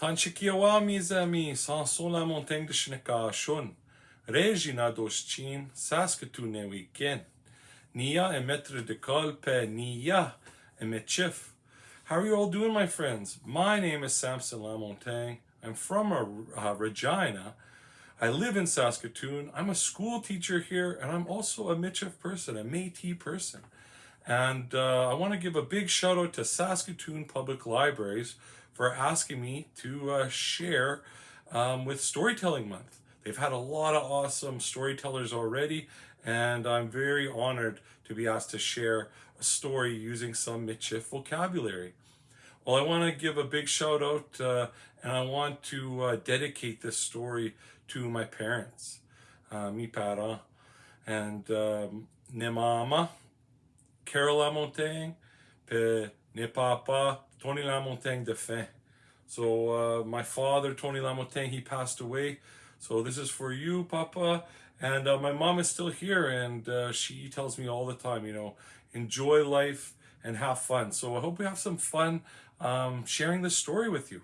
Tanchikiawa mes amis, Sanson la montagne de Shnekashun, Regina Doschin, Saskatoon weekend. Nia Metre de Colpe, Nia Metchif. How are you all doing, my friends? My name is Samson Lamontagne. I'm from uh, Regina. I live in Saskatoon. I'm a school teacher here, and I'm also a Michif person, a Métis person. And uh, I want to give a big shout out to Saskatoon Public Libraries for asking me to uh, share um, with Storytelling Month. They've had a lot of awesome storytellers already, and I'm very honored to be asked to share a story using some Michif vocabulary. Well, I want to give a big shout out uh, and I want to uh, dedicate this story to my parents, uh, mi para, and um, ne mama, Carol Lamontagne, pe ne papa, Tony Lamontagne de fin. So uh, my father, Tony Lamontagne, he passed away. So this is for you, Papa. And uh, my mom is still here and uh, she tells me all the time, you know, enjoy life and have fun. So I hope we have some fun um, sharing this story with you.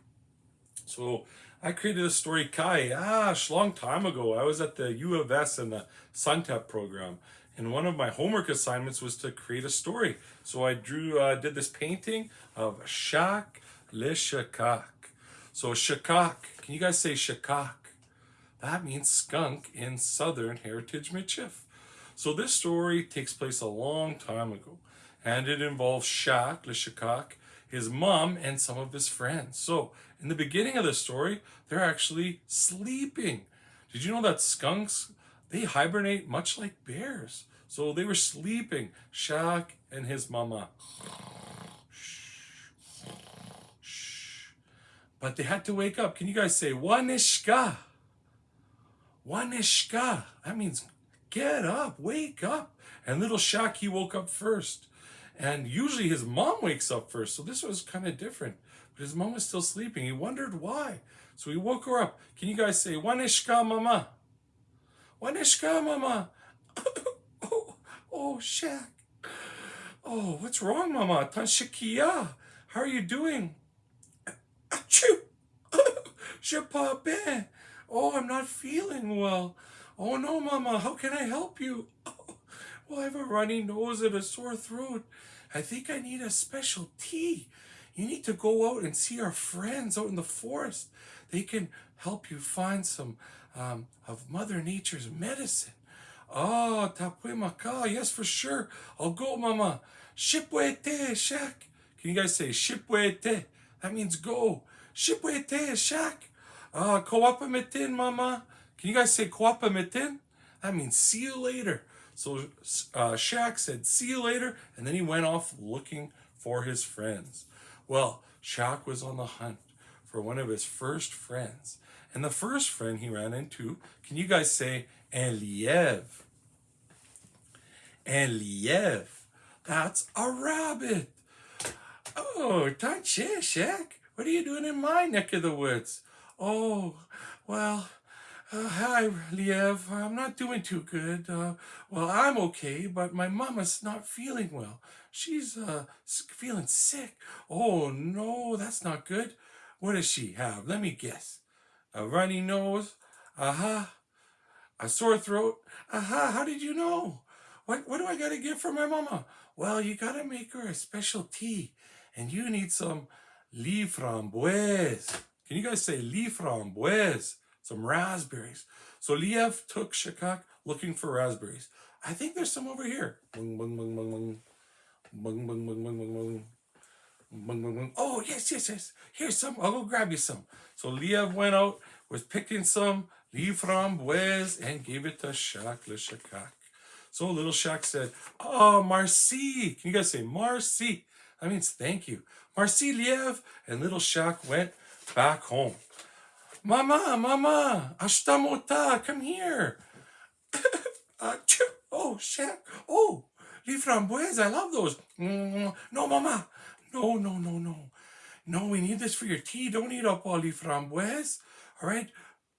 So I created a story, Kai, ah, long time ago. I was at the U of S in the SUNTEP program. And one of my homework assignments was to create a story. So I drew, uh, did this painting of Shak Le Shakak. So Shakak, can you guys say Shakak? That means skunk in Southern Heritage Michif. So this story takes place a long time ago. And it involves Shak, Le Shakak, his mom, and some of his friends. So, in the beginning of the story, they're actually sleeping. Did you know that skunks, they hibernate much like bears? So they were sleeping, Shak and his mama. But they had to wake up. Can you guys say, Wanishka? Wanishka. That means get up, wake up. And little Shak, he woke up first. And usually his mom wakes up first, so this was kind of different. But his mom was still sleeping. He wondered why. So he woke her up. Can you guys say, Wanishka mama? Wanishka mama? oh, oh, Shak. Oh, what's wrong, mama? Tanshikia. How are you doing? Je. Oh, I'm not feeling well. Oh no, mama, how can I help you? Well, oh, I have a runny nose and a sore throat. I think I need a special tea. You need to go out and see our friends out in the forest. They can help you find some um, of Mother Nature's medicine. Oh, tapwe maka. Yes, for sure. I'll go, mama. Shipwete, shak. Can you guys say shipwete? That means go. Shipwete, shak. Ah, uh, mama. Can you guys say koapamitin? That means see you later. So uh, Shak said, see you later. And then he went off looking for his friends. Well, Shak was on the hunt for one of his first friends. And the first friend he ran into, can you guys say? Un lièvre. That's a rabbit. Oh, Tanche, Shak. What are you doing in my neck of the woods? Oh, well, uh, hi, Liev. I'm not doing too good. Uh, well, I'm okay, but my mama's not feeling well. She's uh, feeling sick. Oh, no, that's not good. What does she have? Let me guess. A runny nose? Uh-huh. A sore throat? Uh-huh. How did you know? What, what do I got to get for my mama? Well, you got to make her a special tea. And you need some lee framboise. Can you guys say lee framboise? some raspberries. So Liev took Shakak looking for raspberries. I think there's some over here. Bung, bung, bung, bung, bung. Bung, bung, bung, bung, bung, bung. Oh, yes, yes, yes. Here's some. I'll go grab you some. So Liev went out, was picking some Liev framboise and gave it to Shak le Shakak. So little Shak said, Oh, Marcy. Can you guys say Marcy? That means thank you. Marcy Liev. And little Shak went back home. Mama, mama, ashtamota, come here. uh, oh, Shaq. Oh, les framboises, I love those. Mm, no, mama. No, no, no, no. No, we need this for your tea. Don't eat up all les framboises. All right?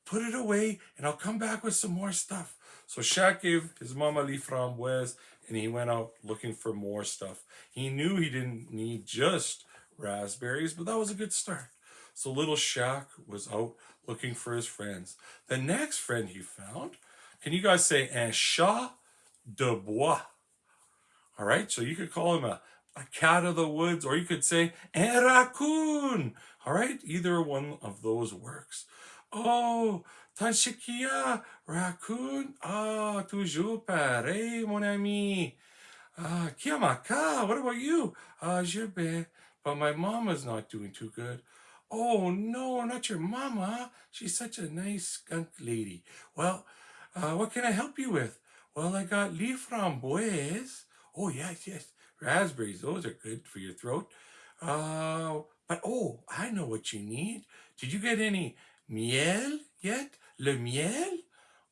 Put it away, and I'll come back with some more stuff. So Shaq gave his mama les framboises, and he went out looking for more stuff. He knew he didn't need just raspberries, but that was a good start. So little Shaq was out looking for his friends. The next friend he found, can you guys say un chat de bois? All right, so you could call him a, a cat of the woods, or you could say un raccoon. All right, either one of those works. Oh, Tanshikia, raccoon. Ah, toujours pareil, mon ami. Ah, Kiamaka, what about you? Ah, je vais. But my mama's not doing too good. Oh, no, not your mama. She's such a nice skunk lady. Well, uh, what can I help you with? Well, I got leaf framboise. Oh, yes, yes. Raspberries, those are good for your throat. Uh, but, oh, I know what you need. Did you get any miel yet? Le miel?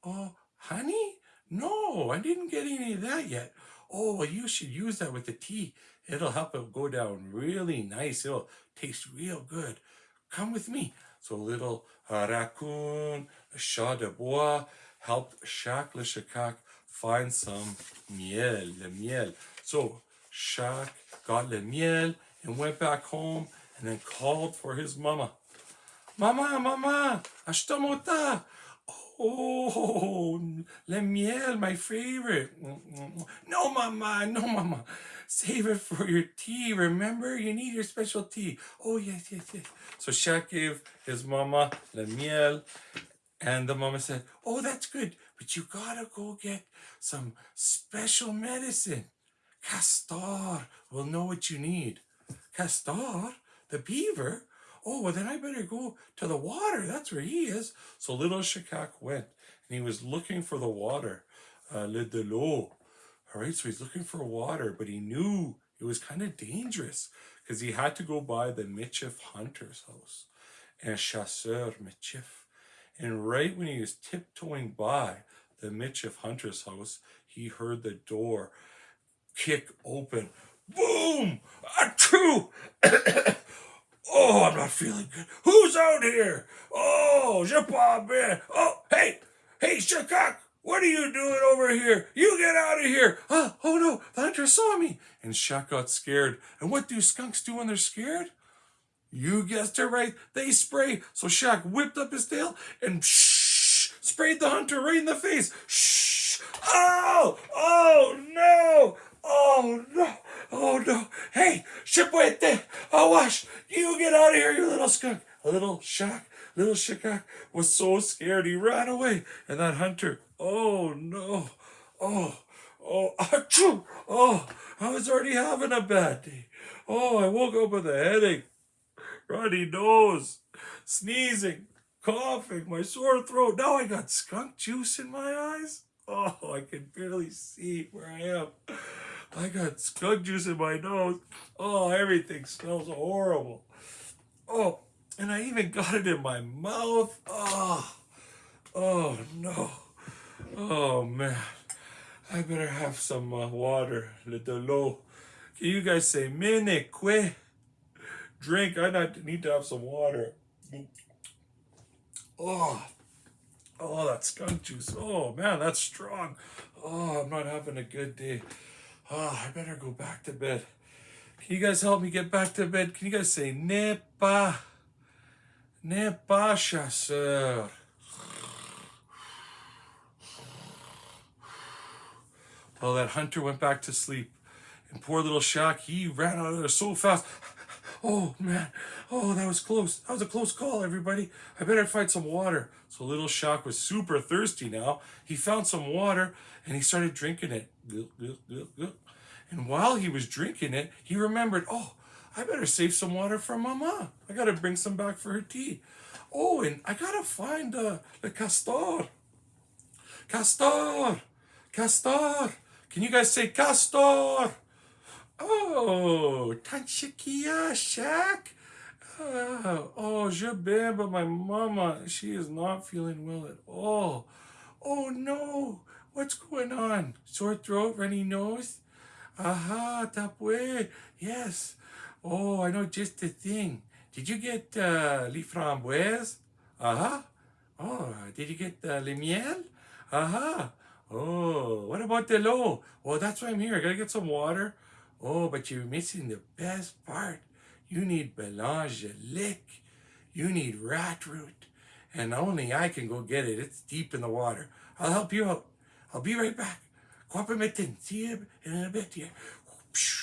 Oh, honey? No, I didn't get any of that yet. Oh, well, you should use that with the tea. It'll help it go down really nice. It'll taste real good. Come with me. So little uh, raccoon, chat de bois, helped Shaq le find some miel, le miel. So Shaq got le miel and went back home and then called for his mama. Mama, mama, ashtamota. Oh, le miel, my favorite. No, mama, no, mama. Save it for your tea. Remember, you need your special tea. Oh, yes, yes, yes. So Shaq gave his mama le miel, and the mama said, Oh, that's good, but you gotta go get some special medicine. Castor will know what you need. Castor, the beaver? Oh, well, then I better go to the water. That's where he is. So little Shakak went, and he was looking for the water, uh, le de l'eau. All right, so he's looking for water, but he knew it was kind of dangerous because he had to go by the Michif hunter's house. And chasseur Michif. And right when he was tiptoeing by the Michif hunter's house, he heard the door kick open. Boom! Achoo! oh, I'm not feeling good. Who's out here? Oh, je pas Oh, hey! Hey, Shakak! What are you doing over here? You get out of here. Oh, oh no, the hunter saw me. And Shaq got scared. And what do skunks do when they're scared? You guessed it right. They spray. So Shaq whipped up his tail and shh, sprayed the hunter right in the face. Shh. Oh, oh no. Oh no. Oh no. Hey, Shipwete, Awash, you get out of here, you little skunk. A little Shaq Little Shikak was so scared he ran away. And that hunter, oh no, oh, oh, achoo, oh, I was already having a bad day. Oh, I woke up with a headache, runny nose, sneezing, coughing, my sore throat. Now I got skunk juice in my eyes. Oh, I can barely see where I am. I got skunk juice in my nose. Oh, everything smells horrible. Oh, and I even got it in my mouth. Oh, oh no. Oh man. I better have some uh, water. Le de l'eau. Can you guys say mene que? Drink. I need to have some water. Oh. Oh, that skunk juice. Oh man, that's strong. Oh, I'm not having a good day. Oh, I better go back to bed. Can you guys help me get back to bed? Can you guys say nepa? Pas chasseur. Well, that hunter went back to sleep. And poor little Shaq, he ran out of there so fast. Oh, man. Oh, that was close. That was a close call, everybody. I better find some water. So little Shaq was super thirsty now. He found some water and he started drinking it. And while he was drinking it, he remembered, oh, I better save some water for Mama. I gotta bring some back for her tea. Oh, and I gotta find uh, the castor. Castor! Castor! Can you guys say castor? Oh, Tanchikia Shack. Uh, oh, je bien, but my mama, she is not feeling well at all. Oh no, what's going on? Sore throat, runny nose? Aha, tapue. Yes. Oh, I know just the thing. Did you get uh, les framboises? Uh-huh. Oh, did you get uh, le miel? Uh-huh. Oh, what about the l'eau? Well, that's why I'm here. I gotta get some water. Oh, but you're missing the best part. You need mélange lick. you need rat root. And only I can go get it. It's deep in the water. I'll help you out. I'll be right back. Quapamitin. See you in a bit here.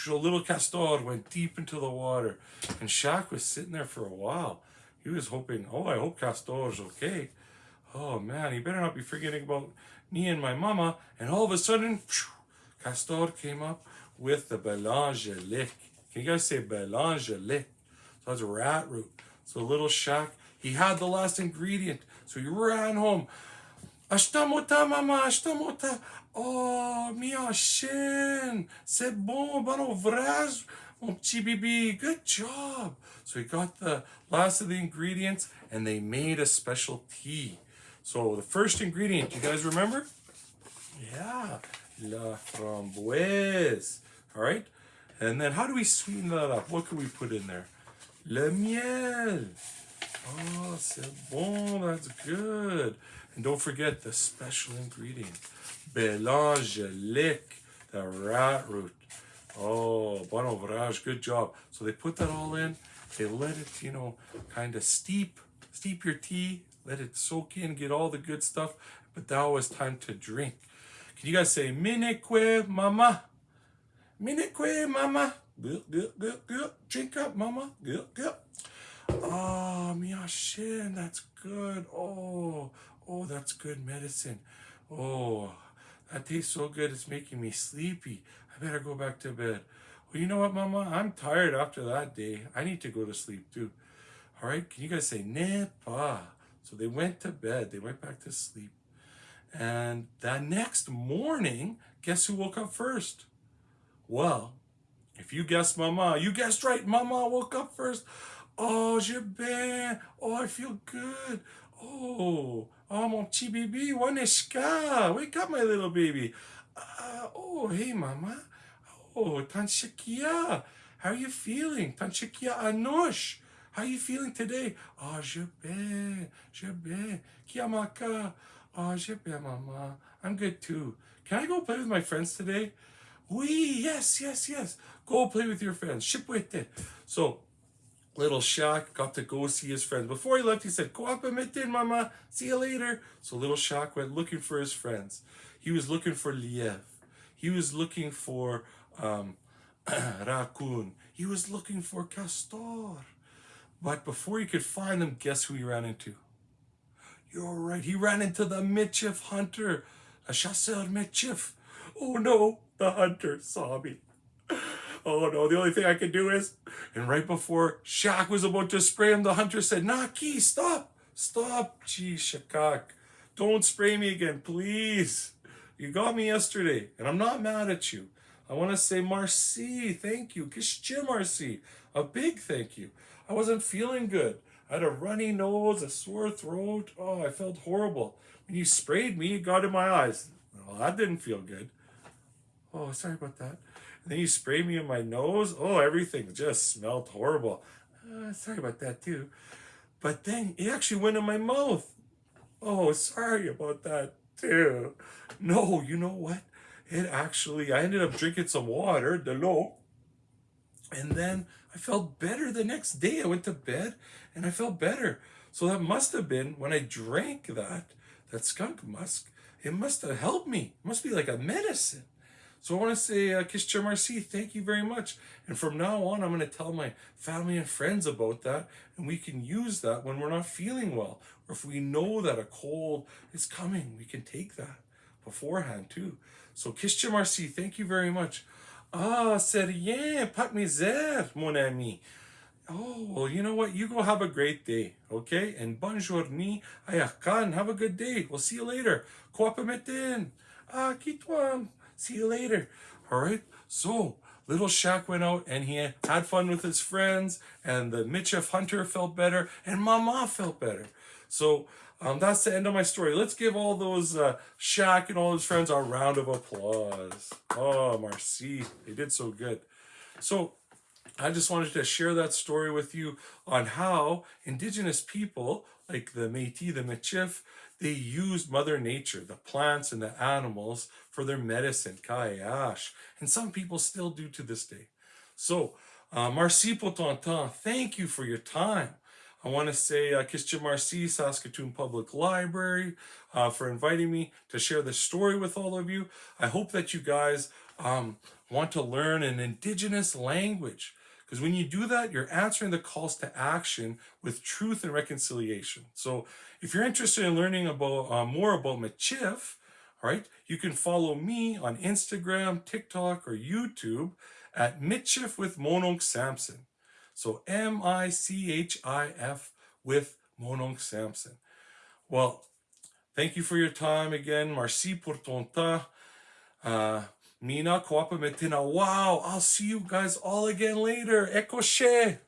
A little castor went deep into the water. And Shaq was sitting there for a while. He was hoping, oh, I hope Castor's okay. Oh man, he better not be forgetting about me and my mama. And all of a sudden, Castor came up with the belangelic. Can you guys say belangelic? So that's rat root. So little Shaq, he had the last ingredient. So he ran home. Ashtamota, mama, ashtamota. Oh, mia shin. C'est bon, bon ouvrage, mon petit bibi. Good job. So he got the last of the ingredients and they made a special tea. So the first ingredient, you guys remember? Yeah, la framboise. All right. And then how do we sweeten that up? What can we put in there? Le miel. Oh, c'est bon. That's good. And don't forget the special ingredient. Belangelic, the rat root. Oh, bon ouvrage. Good job. So they put that all in. They let it, you know, kind of steep, steep your tea. Let it soak in, get all the good stuff. But now it's time to drink. Can you guys say, Mineque mama? Mineque mama? Good, good, good, good. Drink up, mama. Good, good. Oh, ah, miyashin, that's good. Oh, oh, that's good medicine. Oh, that tastes so good. It's making me sleepy. I better go back to bed. Well, you know what, mama? I'm tired after that day. I need to go to sleep too. All right, can you guys say nepa? So they went to bed. They went back to sleep. And that next morning, guess who woke up first? Well, if you guessed mama, you guessed right. Mama woke up first. Oh, je bien. Oh, I feel good. Oh, oh, mon petit baby, Waneshka. Wake up, my little baby. Uh, oh, hey, mama. Oh, Tanshikia. How are you feeling? Tanshikia Anush. How are you feeling today? Oh, je bien. Je bien. Kiamaka. Oh, je bien, mama. I'm good too. Can I go play with my friends today? Oui, yes, yes, yes. Go play with your friends. Ship with it. So, little Shaq got to go see his friends. Before he left, he said, Go up and meet in, mama. See you later. So little Shaq went looking for his friends. He was looking for Liev. He was looking for um, Raccoon. He was looking for Castor. But before he could find them, guess who he ran into? You're right. He ran into the Michif hunter, a chasseur Michif. Oh no, the hunter saw me. Oh no, the only thing I could do is, and right before Shaq was about to spray him, the hunter said, Naki, stop, stop. Gee, Shakak, don't spray me again, please. You got me yesterday, and I'm not mad at you. I want to say merci, thank you. Kishche merci, a big thank you. I wasn't feeling good. I had a runny nose, a sore throat. Oh, I felt horrible. When you sprayed me, it got in my eyes. Well, that didn't feel good. Oh, sorry about that. Then you sprayed me in my nose. Oh, everything just smelled horrible. Uh, sorry about that too. But then it actually went in my mouth. Oh, sorry about that too. No, you know what? It actually, I ended up drinking some water, the low, and then I felt better the next day. I went to bed and I felt better. So that must have been when I drank that, that skunk musk, it must have helped me. It must be like a medicine. So I want to say, uh, Kishcha Marcy, thank you very much. And from now on, I'm going to tell my family and friends about that. And we can use that when we're not feeling well. Or if we know that a cold is coming, we can take that beforehand too. So Kishcha Marcy, thank you very much. Ah, c'est rien, pas misère, mon ami. Oh, well, you know what? You go have a great day, okay? And bonne journée, ayakan, have a good day. We'll see you later. Koapametin. Ah, kitwam. See you later. All right. So little Shaq went out and he had fun with his friends, and the Michif Hunter felt better, and Mama felt better. So um, that's the end of my story. Let's give all those uh, Shaq and all his friends a round of applause. Oh, Marcy, they did so good. So I just wanted to share that story with you on how indigenous people like the Métis, the Michif, they used Mother Nature, the plants and the animals, for their medicine, kayash. And some people still do to this day. So, uh, merci pour ton temps. Thank you for your time. I want to say uh, Kishja Marcy, Saskatoon Public Library, uh, for inviting me to share this story with all of you. I hope that you guys um, want to learn an Indigenous language. Because when you do that, you're answering the calls to action with truth and reconciliation. So if you're interested in learning about uh, more about Michif, all right, you can follow me on Instagram, TikTok, or YouTube at Michif with Mononk Samson. So M-I-C-H-I-F with Mononk Samson. Well, thank you for your time again. Merci pour ton temps. Uh, Mina, Kwapa Metina. Wow, I'll see you guys all again later. Ekoshe.